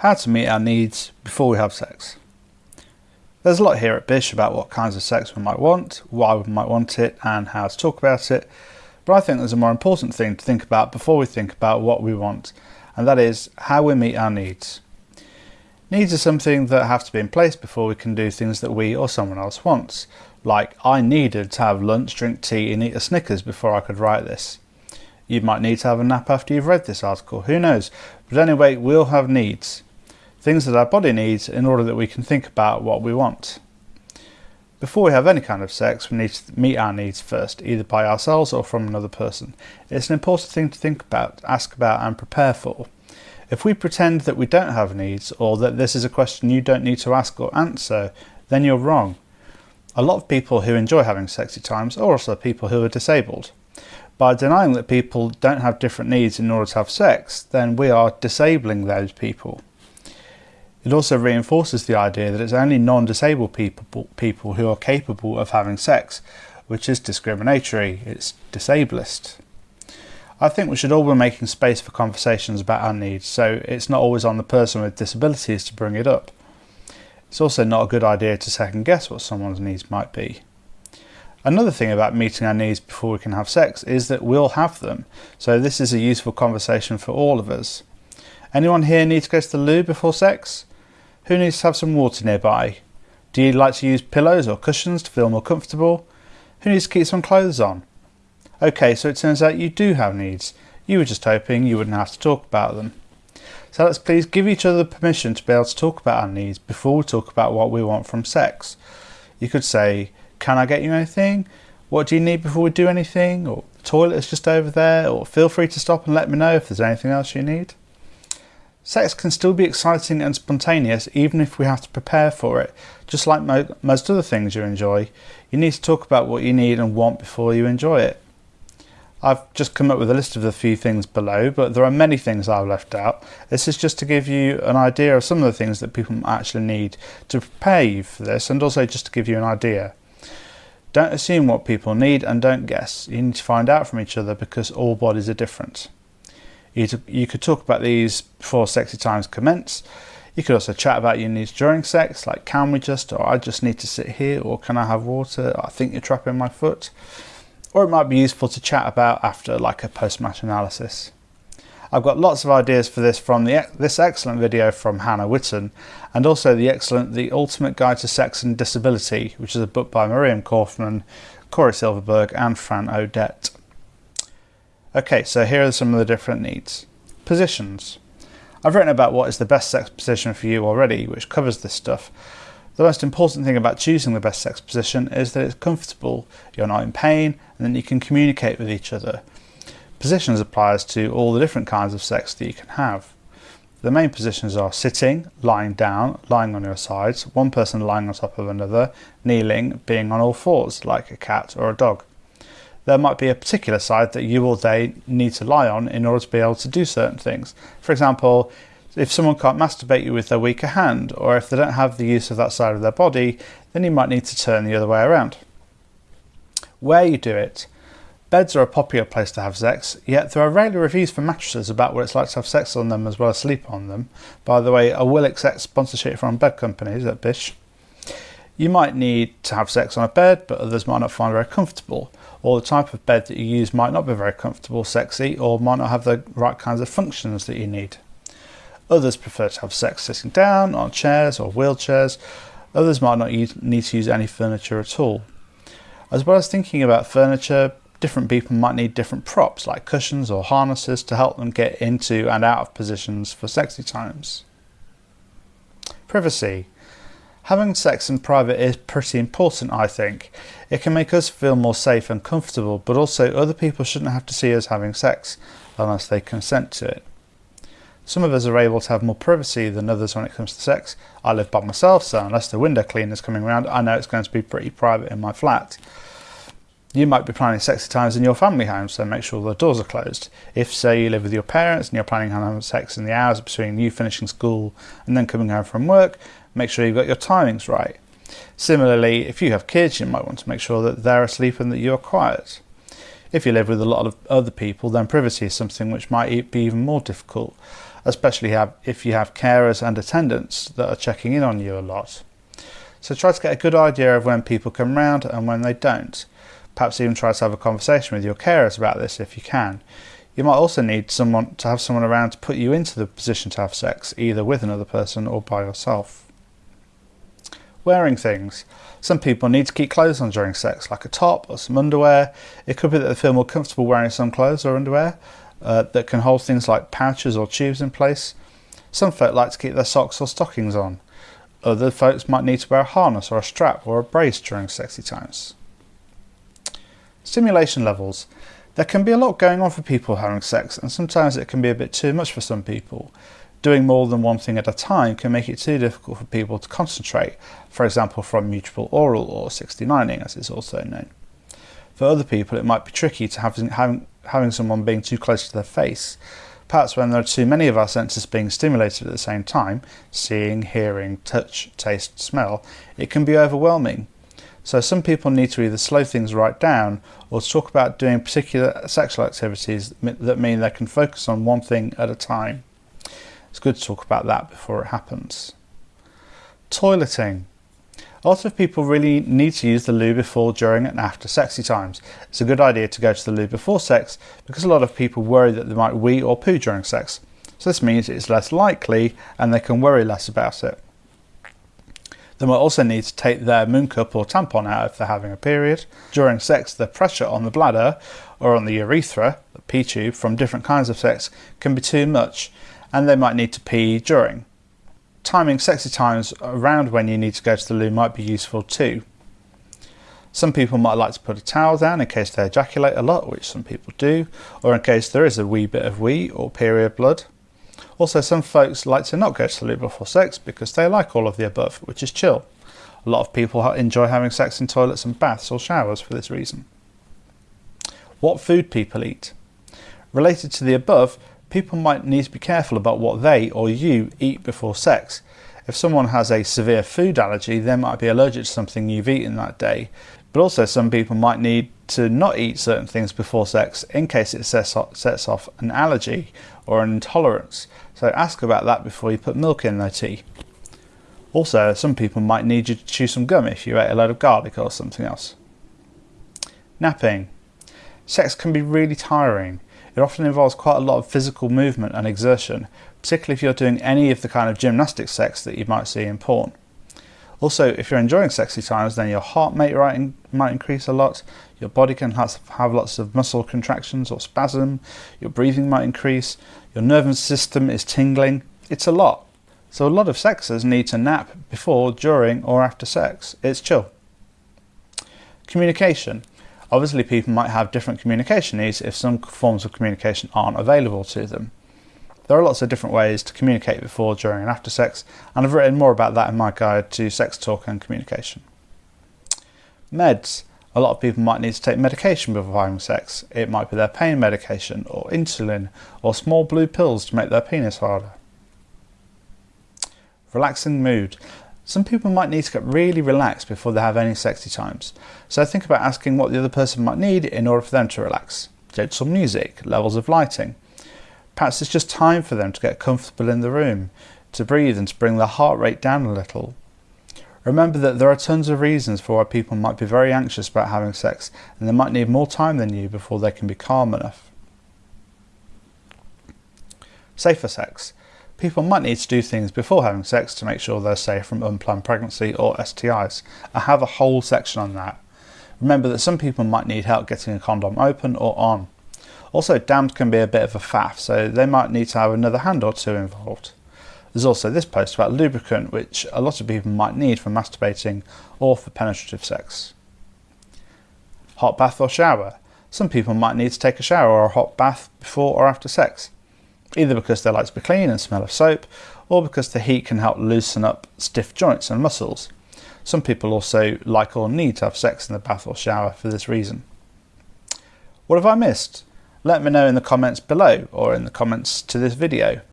How to meet our needs before we have sex. There's a lot here at Bish about what kinds of sex we might want, why we might want it, and how to talk about it. But I think there's a more important thing to think about before we think about what we want, and that is how we meet our needs. Needs are something that have to be in place before we can do things that we or someone else wants. Like, I needed to have lunch, drink tea, and eat a Snickers before I could write this. You might need to have a nap after you've read this article, who knows? But anyway, we all have needs things that our body needs in order that we can think about what we want. Before we have any kind of sex, we need to meet our needs first, either by ourselves or from another person. It's an important thing to think about, ask about, and prepare for. If we pretend that we don't have needs, or that this is a question you don't need to ask or answer, then you're wrong. A lot of people who enjoy having sexy times are also people who are disabled. By denying that people don't have different needs in order to have sex, then we are disabling those people. It also reinforces the idea that it's only non-disabled people, people who are capable of having sex, which is discriminatory, it's disablist. I think we should all be making space for conversations about our needs, so it's not always on the person with disabilities to bring it up. It's also not a good idea to second guess what someone's needs might be. Another thing about meeting our needs before we can have sex is that we'll have them, so this is a useful conversation for all of us. Anyone here need to go to the loo before sex? Who needs to have some water nearby? Do you like to use pillows or cushions to feel more comfortable? Who needs to keep some clothes on? Okay, so it turns out you do have needs. You were just hoping you wouldn't have to talk about them. So let's please give each other permission to be able to talk about our needs before we talk about what we want from sex. You could say, Can I get you anything? What do you need before we do anything? Or the toilet is just over there. Or feel free to stop and let me know if there's anything else you need. Sex can still be exciting and spontaneous even if we have to prepare for it. Just like mo most other things you enjoy, you need to talk about what you need and want before you enjoy it. I've just come up with a list of the few things below, but there are many things I've left out. This is just to give you an idea of some of the things that people actually need to prepare you for this and also just to give you an idea. Don't assume what people need and don't guess. You need to find out from each other because all bodies are different. You, you could talk about these before sexy times commence. You could also chat about your needs during sex, like can we just, or I just need to sit here, or can I have water? I think you're trapping my foot. Or it might be useful to chat about after, like a post-match analysis. I've got lots of ideas for this from the, this excellent video from Hannah Witton and also the excellent The Ultimate Guide to Sex and Disability, which is a book by Miriam Kaufman, Cory Silverberg, and Fran Odette. Okay, so here are some of the different needs. Positions. I've written about what is the best sex position for you already, which covers this stuff. The most important thing about choosing the best sex position is that it's comfortable, you're not in pain, and then you can communicate with each other. Positions applies to all the different kinds of sex that you can have. The main positions are sitting, lying down, lying on your sides, one person lying on top of another, kneeling, being on all fours, like a cat or a dog there might be a particular side that you or they need to lie on in order to be able to do certain things. For example, if someone can't masturbate you with their weaker hand, or if they don't have the use of that side of their body, then you might need to turn the other way around. Where you do it. Beds are a popular place to have sex, yet there are rarely reviews for mattresses about what it's like to have sex on them as well as sleep on them. By the way, I will accept sponsorship from bed companies at Bish. You might need to have sex on a bed, but others might not find it very comfortable or the type of bed that you use might not be very comfortable, sexy, or might not have the right kinds of functions that you need. Others prefer to have sex sitting down on chairs or wheelchairs. Others might not need to use any furniture at all. As well as thinking about furniture, different people might need different props like cushions or harnesses to help them get into and out of positions for sexy times. Privacy. Having sex in private is pretty important, I think. It can make us feel more safe and comfortable, but also other people shouldn't have to see us having sex unless they consent to it. Some of us are able to have more privacy than others when it comes to sex. I live by myself, so unless the window cleaner's coming around, I know it's going to be pretty private in my flat. You might be planning sexy times in your family home, so make sure the doors are closed. If, say, you live with your parents and you're planning on having sex in the hours between you finishing school and then coming home from work, make sure you've got your timings right. Similarly, if you have kids, you might want to make sure that they're asleep and that you're quiet. If you live with a lot of other people, then privacy is something which might be even more difficult. especially if you have carers and attendants that are checking in on you a lot. So try to get a good idea of when people come round and when they don't. Perhaps even try to have a conversation with your carers about this if you can. You might also need someone to have someone around to put you into the position to have sex, either with another person or by yourself. Wearing things. Some people need to keep clothes on during sex, like a top or some underwear. It could be that they feel more comfortable wearing some clothes or underwear uh, that can hold things like pouches or tubes in place. Some folk like to keep their socks or stockings on. Other folks might need to wear a harness or a strap or a brace during sexy times. Stimulation levels. There can be a lot going on for people having sex, and sometimes it can be a bit too much for some people. Doing more than one thing at a time can make it too difficult for people to concentrate, for example from mutual oral or 69ing as it's also known. For other people it might be tricky to have, having, having someone being too close to their face, Perhaps when there are too many of our senses being stimulated at the same time, seeing, hearing, touch, taste, smell, it can be overwhelming. So some people need to either slow things right down or talk about doing particular sexual activities that mean they can focus on one thing at a time. It's good to talk about that before it happens. Toileting. A lot of people really need to use the loo before, during and after sexy times. It's a good idea to go to the loo before sex because a lot of people worry that they might wee or poo during sex. So this means it's less likely and they can worry less about it. They might also need to take their Mooncup or tampon out if they're having a period. During sex, the pressure on the bladder or on the urethra, the pee tube, from different kinds of sex can be too much and they might need to pee during timing sexy times around when you need to go to the loo might be useful too. Some people might like to put a towel down in case they ejaculate a lot, which some people do, or in case there is a wee bit of wee or period blood. Also, some folks like to not go to the loo before sex because they like all of the above, which is chill. A lot of people enjoy having sex in toilets and baths or showers for this reason. What food people eat. Related to the above, people might need to be careful about what they or you eat before sex. If someone has a severe food allergy, they might be allergic to something you've eaten that day. But also, some people might need to not eat certain things before sex in case it sets off an allergy or an intolerance. So ask about that before you put milk in their tea. Also, some people might need you to chew some gum if you ate a load of garlic or something else. Napping. Sex can be really tiring. It often involves quite a lot of physical movement and exertion, particularly if you're doing any of the kind of gymnastic sex that you might see in porn. Also, if you're enjoying sexy times, then your heart rate might increase a lot, your body can have lots of muscle contractions or spasm, your breathing might increase, your nervous system is tingling. It's a lot. So a lot of sexers need to nap before, during or after sex. It's chill. Communication. Obviously people might have different communication needs if some forms of communication aren't available to them. There are lots of different ways to communicate before, during and after sex and I've written more about that in my guide to sex talk and communication. Meds. A lot of people might need to take medication before having sex. It might be their pain medication or insulin or small blue pills to make their penis harder. Relaxing mood. Some people might need to get really relaxed before they have any sexy times, so think about asking what the other person might need in order for them to relax. Gentle music, levels of lighting. Perhaps it's just time for them to get comfortable in the room, to breathe and to bring their heart rate down a little. Remember that there are tons of reasons for why people might be very anxious about having sex and they might need more time than you before they can be calm enough. Safer sex. People might need to do things before having sex to make sure they're safe from unplanned pregnancy or STIs. I have a whole section on that. Remember that some people might need help getting a condom open or on. Also, damned can be a bit of a faff, so they might need to have another hand or two involved. There's also this post about lubricant, which a lot of people might need for masturbating or for penetrative sex. Hot bath or shower. Some people might need to take a shower or a hot bath before or after sex either because they like to be clean and smell of soap, or because the heat can help loosen up stiff joints and muscles. Some people also like or need to have sex in the bath or shower for this reason. What have I missed? Let me know in the comments below or in the comments to this video.